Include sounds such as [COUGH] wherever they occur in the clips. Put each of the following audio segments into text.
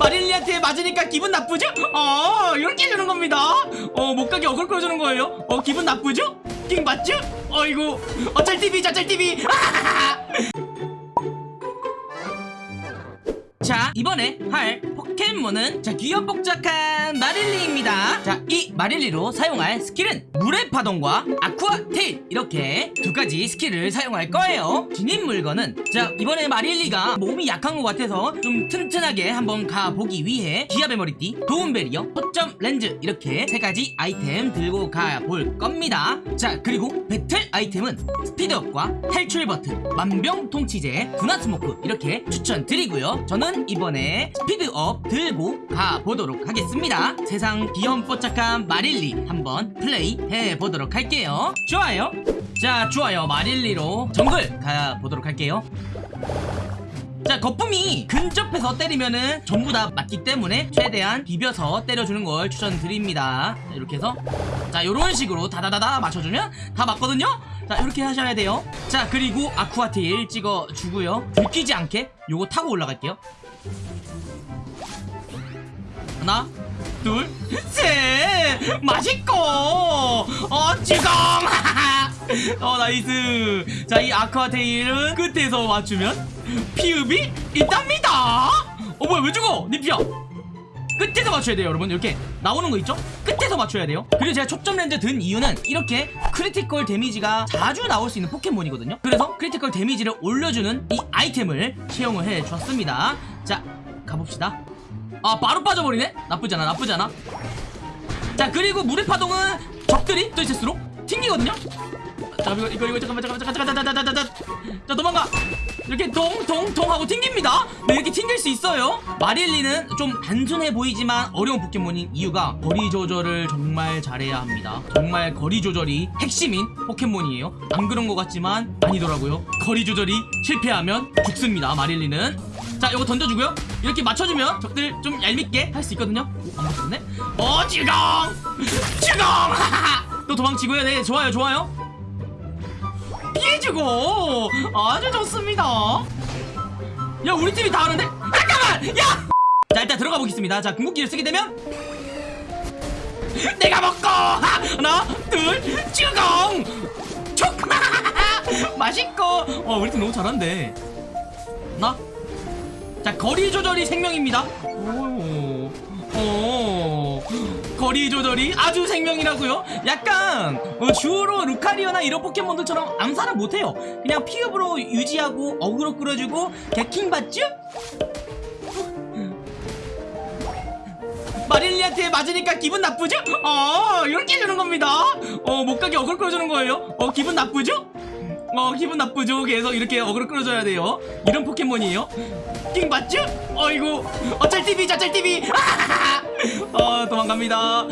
마릴리한테 맞으니까 기분 나쁘죠? 어 이렇게 해주는 겁니다 어 못가게 어그로 끌어주는 거예요 어 기분 나쁘죠? 킹받죠? 어이구 어쩔 TV 저쩔 TV 자 이번에 할 포켓몬은 자 귀염뽀짝한 마릴리입니다. 자 이 마릴리로 사용할 skill은 물의 파동과 아쿠아 테일. 이렇게 두 가지 skill을 사용할 거예요. 지닌 물건은 자 이번에 마릴리가 몸이 약한 것 같아서 좀 튼튼하게 한번 가보기 위해 기압의 머리띠 도움 베리어 초점 렌즈 이렇게 세 가지 아이템 들고 가볼 겁니다. 자 그리고 배틀 아이템은 speed up과 탈출 버튼 만병통치제 군화 smoke 이렇게 추천드리고요. 저는 이번에 speed up 들고 가보도록 하겠습니다. 세상 귀염뽀짝한 마릴리 한번 플레이 해보도록 할게요. 좋아요. 자 좋아요. 마릴리로 정글 가보도록 할게요. 자 거품이 근접해서 때리면은 전부 다 맞기 때문에 최대한 비벼서 때려주는 걸 추천드립니다. 자, 이렇게 해서. 자 요런 식으로 다다다다 맞춰주면 다 맞거든요? 자 이렇게 하셔야 돼요. 자 그리고 아쿠아테일 찍어주고요. 들키지 않게 요거 타고 올라갈게요 하나 둘셋. 맛있고. 어 지금 [LAUGHS] 어 nice. 자 이 아쿠아테일은 끝에서 맞추면 피읍이 있답니다. 어 뭐야 왜 죽어? 니피야. 끝에서 맞춰야 돼요 여러분. 이렇게 나오는 거 있죠? 끝에서 맞춰야 돼요. 그리고 제가 초점 렌즈 든 이유는 이렇게 critical damage가 자주 나올 수 있는 포켓몬이거든요. 그래서 critical damage를 올려주는 이 아이템을 채용을 해줬습니다. 자 가봅시다 아 바로 빠져버리네? 나쁘지 않아 나쁘지 않아. 자 그리고 물의 파동은 적들이 또 있을수록 튕기거든요? 자 이거 이거 이거 잠깐만 잠깐만 잠깐만 잠깐만 잠깐만 잠깐만 자 도망가. 이렇게 동동동 하고 튕깁니다. 네 이렇게 튕길 수 있어요. 마릴리는 좀 단순해 보이지만 어려운 포켓몬인 이유가 거리 조절을 정말 잘해야 합니다. 정말 거리 조절이 핵심인 포켓몬이에요. 안 그런 것 같지만 아니더라고요. 거리 조절이 실패하면 죽습니다 마릴리는 자 이거 던져주고요. 이렇게 맞춰주면 적들 좀 얄밉게 할 수 있거든요. 오, 안 맞췄네. 어 지금! 지금! 또 도망치고요. 네 좋아요 좋아요. 피해주고! 아주 좋습니다. 야 우리 팀이 다 하는데? 잠깐만! 야! 자 일단 들어가 보겠습니다. 자 궁극기를 쓰게 되면 내가 먹고! 하나 둘 쭈공! 촉! [LAUGHS] 맛있고! 어 우리 팀 너무 잘한대 하나 자 거리 조절이 생명입니다 오, 오, 거리 조절이 아주 생명이라고요 약간 어, 주로 루카리오나 이런 포켓몬들처럼 암살은 못해요 그냥 피읍으로 유지하고 어그로 끌어주고 개킹 받죠? 마릴리한테 맞으니까 기분 나쁘죠? 어 이렇게 해주는 겁니다 어 못가게 어그로 끌어주는 거예요 어 기분 나쁘죠? 어 기분 나쁘죠? 계속 이렇게 어그로 끌어줘야 돼요. 이런 포켓몬이에요? 킹받죠? 어이구 어쩔 TV 저쩔 TV 어 도망갑니다.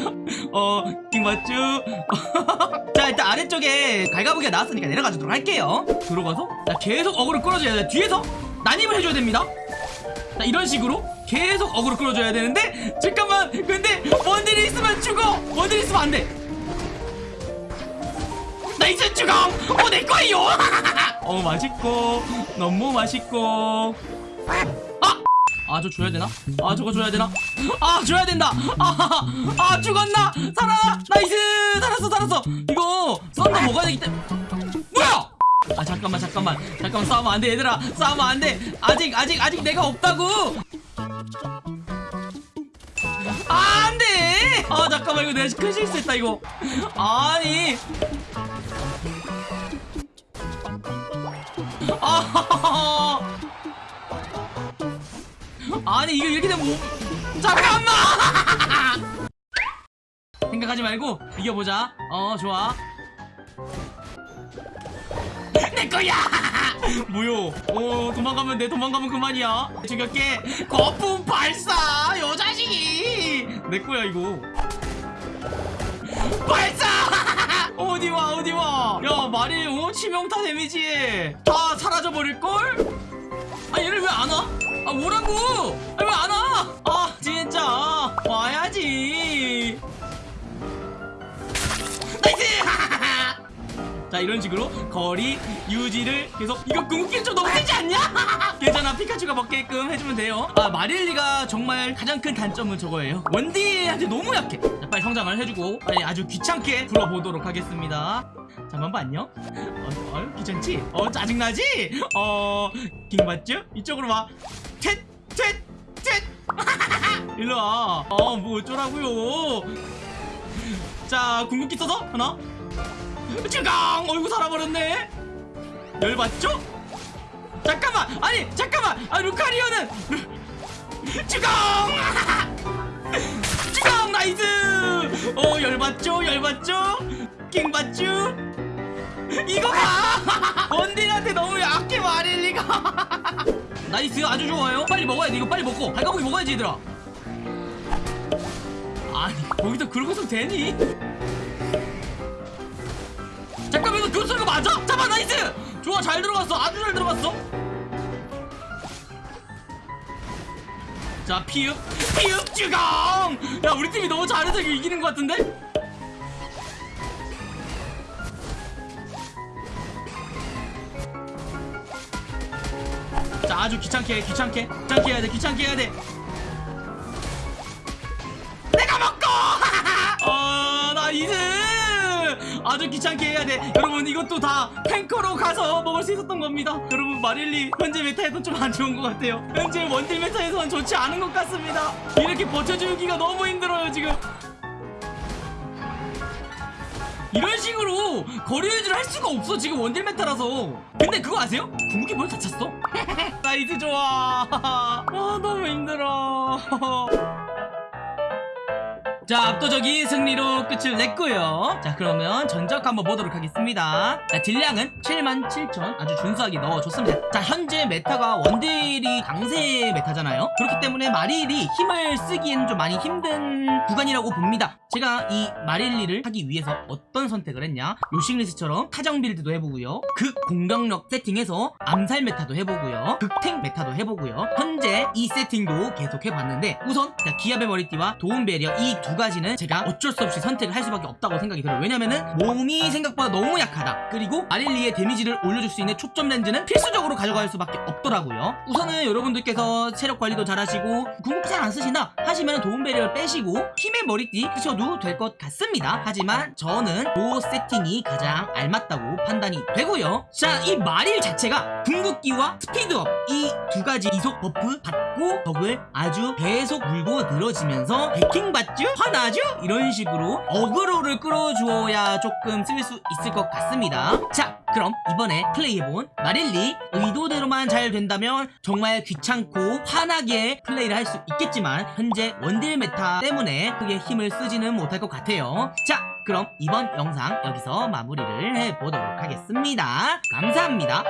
어 킹받죠? [LAUGHS] 자 일단 아래쪽에 갈가부기가 나왔으니까 내려가 주도록 할게요. 들어가서? 자 계속 어그로 끌어줘야 돼. 뒤에서 난입을 해줘야 됩니다. 자 이런 식으로 계속 어그로 끌어줘야 되는데 잠깐만. 근데 원딜이 있으면 죽어! 원딜이 있으면 안돼 nice 쭈강 어 내거예요! [LAUGHS] 어 맛있고. 너무 맛있고. 아! 아 저거 줘야 되나? 아 저거 줘야 되나? 아 줘야 된다! 아, 아 죽었나? 살아! nice! 살았어 살았어! 이거 썬더 먹어야 되기 때문에. 뭐야? 아 잠깐만 잠깐만. 잠깐만 싸우면 안 돼 얘들아. 싸우면 안 돼. 아직 아직 아직 내가 없다고! 아, 안돼! 아 잠깐만. 이거 내가 큰 실수했다 이거. 아니 아. 아니 이거 이렇게 되면 뭐 잠깐만! [LAUGHS] 생각하지 말고 이겨보자. 어 좋아. [LAUGHS] 내 거야! [LAUGHS] 뭐요? 어 도망가면 돼 도망가면 그만이야. 죽였게. 거품 발사 요 자식이 내 거야 이거. 발사! 어디와 어디와? 야 말이 어? 치명타 데미지. 다 사라져 버릴걸? 아 얘를 왜 안 와? 아 뭐라고? 아, 왜 안 와? 아 진짜. 와야지. nice! [LAUGHS] 자 이런 식으로 거리 유지를 계속 이거 궁극기 좀 너무 세지 않냐? [LAUGHS] 괜찮아. 피카츄가 먹게끔 해주면 돼요. 아 마릴리가 정말 가장 큰 단점은 저거예요. 원딜한테 너무 약해. 자, 빨리 성장을 해주고 빨리 아주 귀찮게 불어보도록 하겠습니다 잠깐만 안녕 어, 어, 귀찮지? 어 짜증나지? 어 킹받죠? 이쪽으로 와 텟! 텟! 텟! 일로와 어뭐 어쩌라고요 자 궁극기 써서 하나 쯔강 어이구 살아버렸네 열받죠? 잠깐만 아니 잠깐만 아 루카리오는 [LAUGHS] 쯔강 쯔강 [LAUGHS] nice 어 열받죠 열받죠 킹받죠 이거 봐! [LAUGHS] 원딜한테 너무 약해 마릴리가. [LAUGHS] nice 아주 좋아요. 빨리 먹어야 돼 이거 빨리 먹고. 갈가부기 먹어야지 얘들아. 아니 거기서 그러고서 되니? 잠깐만 이거 교수가 맞아? 잡아 nice! 좋아 잘 들어갔어. 아주 잘 들어갔어. 자 피읍. 피읍 쭈강! 야 우리 팀이 너무 잘해서 이기는 것 같은데 아주 귀찮게 해, 귀찮게. 귀찮게 해야 돼 귀찮게 해야 돼. 내가 먹고! [LAUGHS] 어 nice 아주 귀찮게 해야 돼. 여러분 이것도 다 탱커로 가서 먹을 수 있었던 겁니다. 여러분 마릴리 현재 meta에선 좀 안 좋은 것 같아요. 현재 원딜 meta에선 좋지 않은 것 같습니다. 이렇게 버텨주기가 너무 힘들어요 지금 이런 식으로 거리 유지를 할 수가 없어 지금 원딜 meta라서 근데 그거 아세요? 궁극기 뭘 다쳤어? [LAUGHS] nice 좋아 [LAUGHS] 아 너무 힘들어 [LAUGHS] 자 압도적인 승리로 끝을 냈고요. 자 그러면 전적 한번 보도록 하겠습니다. 자 딜량은 77,000 아주 준수하게 넣어줬습니다. 자 현재 meta가 원딜이 강세 meta잖아요. 그렇기 때문에 마릴리 힘을 쓰기에는 좀 많이 힘든 구간이라고 봅니다. 제가 이 마릴리를 하기 위해서 어떤 선택을 했냐? 요싱리스처럼 타정 build도 해보고요. 극 공격력 세팅해서 암살 meta도 해보고요. 극탱 meta도 해보고요. 현재 이 세팅도 계속 해봤는데 우선 자, 기압의 머리띠와 도움 배리어 이 두 가지는 제가 어쩔 수 없이 선택을 할 수밖에 없다고 생각이 들어요. 왜냐면은 몸이 생각보다 너무 약하다. 그리고 마릴리의 데미지를 올려줄 수 있는 초점 렌즈는 필수적으로 가져갈 수밖에 없더라고요. 우선은 여러분들께서 체력 관리도 잘하시고 궁극기 잘 안 쓰시나 하시면 도움 배리어를 빼시고 힘의 머리띠 쓰셔도 될 것 같습니다. 하지만 저는 그 세팅이 가장 알맞다고 판단이 되고요. 자이 마릴 자체가 궁극기와 스피드업 이 두 가지 이속 buff 받고 적을 아주 계속 물고 늘어지면서 킹받죠? 화 나죠? 이런 식으로 어그로를 끌어주어야 조금 쓸 수 있을 것 같습니다. 자 그럼 이번에 플레이해본 마릴리 의도대로만 잘 된다면 정말 귀찮고 화나게 플레이를 할 수 있겠지만 현재 원딜 메타 때문에 크게 힘을 쓰지는 못할 것 같아요. 자 그럼 이번 영상 여기서 마무리를 해보도록 하겠습니다. 감사합니다